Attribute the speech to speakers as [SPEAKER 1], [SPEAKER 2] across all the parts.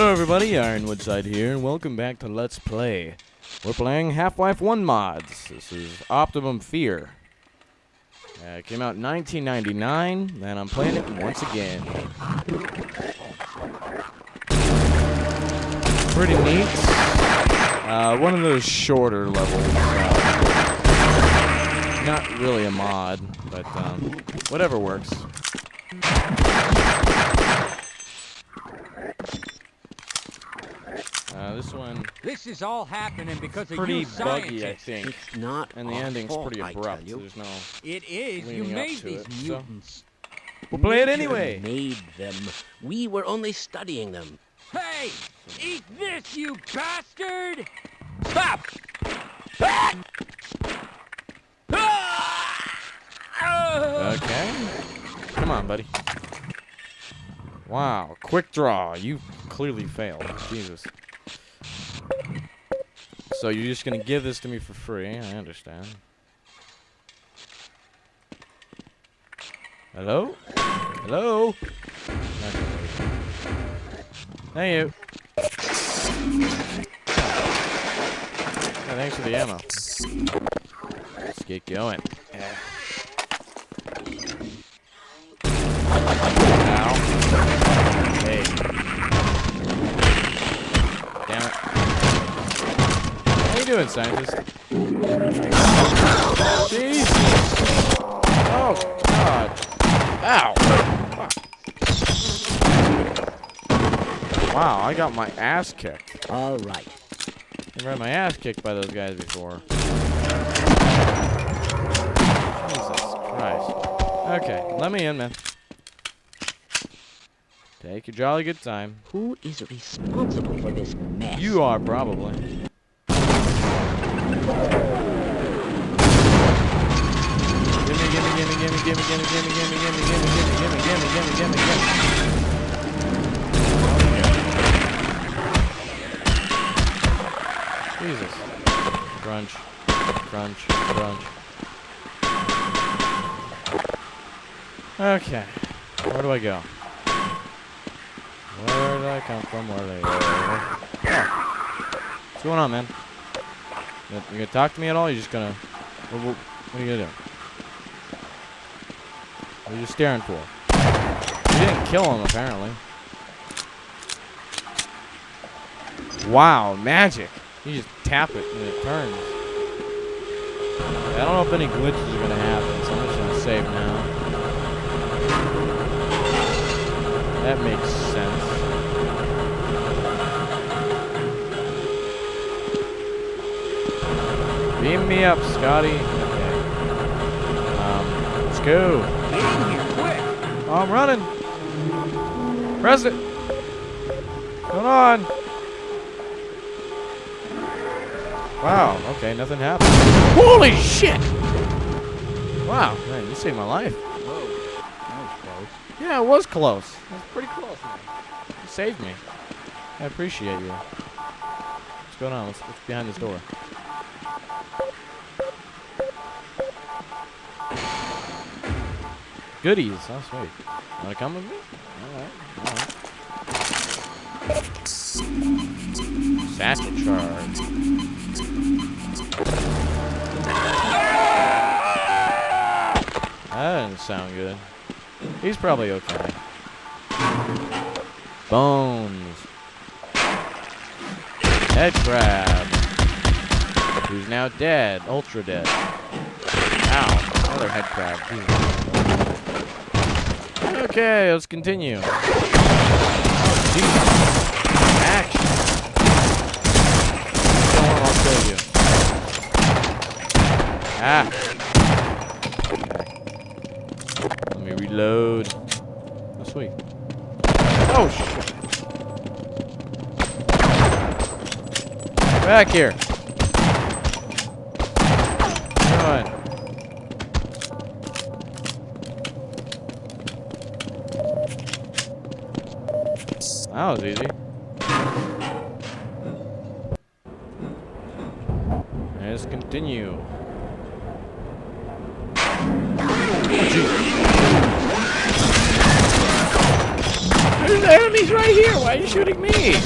[SPEAKER 1] Hello everybody, Ironwoodside here, and welcome back to Let's Play. We're playing Half-Life 1 mods. This is Optimum Fear. Uh, it came out in 1999, and I'm playing it once again. Pretty neat. Uh, one of those shorter levels. Uh, not really a mod, but um, whatever works. This one
[SPEAKER 2] This is all happening because
[SPEAKER 1] pretty
[SPEAKER 2] of you
[SPEAKER 1] buggy, I think,
[SPEAKER 3] It's not
[SPEAKER 1] and the
[SPEAKER 3] our
[SPEAKER 1] ending's
[SPEAKER 3] fault,
[SPEAKER 1] pretty abrupt.
[SPEAKER 3] you.
[SPEAKER 1] There's no.
[SPEAKER 2] It is. You
[SPEAKER 1] leading up
[SPEAKER 2] made
[SPEAKER 1] to
[SPEAKER 2] these
[SPEAKER 1] it, so-
[SPEAKER 2] mutants.
[SPEAKER 1] We'll play it
[SPEAKER 3] Nature
[SPEAKER 1] anyway.
[SPEAKER 3] Made them. We were only studying them.
[SPEAKER 2] Hey, eat this, you bastard! Stop! Ah! Ah!
[SPEAKER 1] Okay. Come on, buddy. Wow, quick draw. You clearly failed. Jesus. So you're just gonna give this to me for free? I understand. Hello? Hello? Thank you. Yeah, thanks for the ammo. Let's get going. Yeah. Doing, scientist? Jesus. Oh, God. Ow. Fuck. Wow, I got my ass kicked.
[SPEAKER 3] All right.
[SPEAKER 1] Never had my ass kicked by those guys before. Jesus Christ. Okay, let me in, man. Take a jolly good time.
[SPEAKER 3] Who is responsible for this mess?
[SPEAKER 1] You are probably. Gimme, gimme, gimme, gimme, gimme, gimme, gimme, gimme, gimme, gimme, gimme, gimme. Jesus. Crunch. Crunch. Crunch. Okay. Where do I go? Where did I come from? Where did I go? Oh. What's going on, man? You gonna, talk to me at all? You're just gonna... What, what, are you gonna do? What are you staring for? You didn't kill him, apparently. Wow, magic. You just tap it and it turns. I don't know if any glitches are gonna happen, so I'm just gonna save now. That makes sense. Beam me up, Scotty. Okay. Um, let's go.
[SPEAKER 2] Get in here, quick!
[SPEAKER 1] Oh, I'm running. Press it. Going on? Wow. Okay, nothing happened. Holy shit! Wow, man, you saved my life.
[SPEAKER 2] Whoa, that was close.
[SPEAKER 1] Yeah, it was close. It was pretty close, man. You saved me. I appreciate you. What's going on? What's, what's behind this door? Goodies. Oh, sweet. Wanna come with me? Alright, alright. Charge. That didn't sound good. He's probably okay. Bones. Head crab. Who's now dead. Ultra dead. Ow. Another head crab. Okay, let's continue. Oh, Jesus. Action. Don't want I'll kill you. Ah. Let me reload. Oh, sweet. Oh, shit. Back here. Come on. That was easy. Let's continue. There's enemies right here. Why are you shooting me?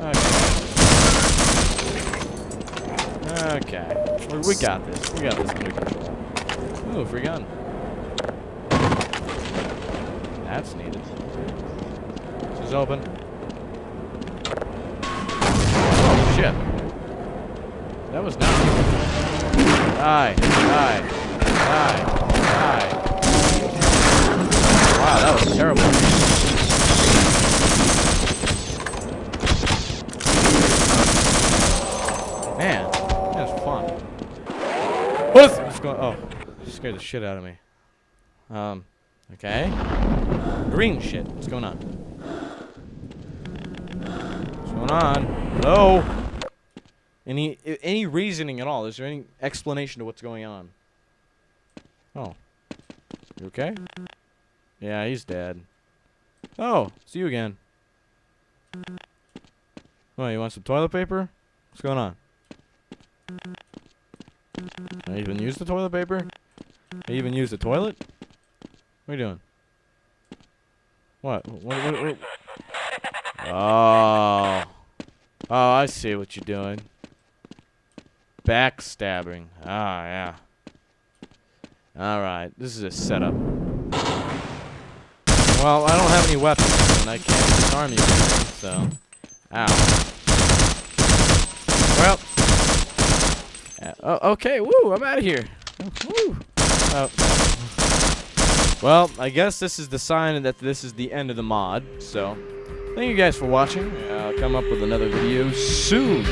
[SPEAKER 1] Okay. Okay. We, got this. We got this under control. Ooh, free gun. That's needed. This is open. Oh, shit. That was not. Die. Die. Die. Wow, that was terrible. Man, that was fun. What is what's going? Oh, scared the shit out of me. Um, okay. Green shit. What's going on? What's going on? Hello. Any any reasoning at all? Is there any explanation to what's going on? Oh, you okay? Yeah, he's dead. Oh, see you again. Oh, you want some toilet paper? What's going on? I even use the toilet paper? I even use the toilet? What are you doing? What? What? what, what? Oh. Oh, I see what you're doing. Backstabbing. Ah, yeah. Alright, this is a setup. Well, I don't have any weapons, and I can't disarm you, so... Ow. Well... Uh, okay, woo, I'm out of here. Woo. Oh. Well, I guess this is the sign that this is the end of the mod, so... Thank you guys for watching. I'll come up with another video soon.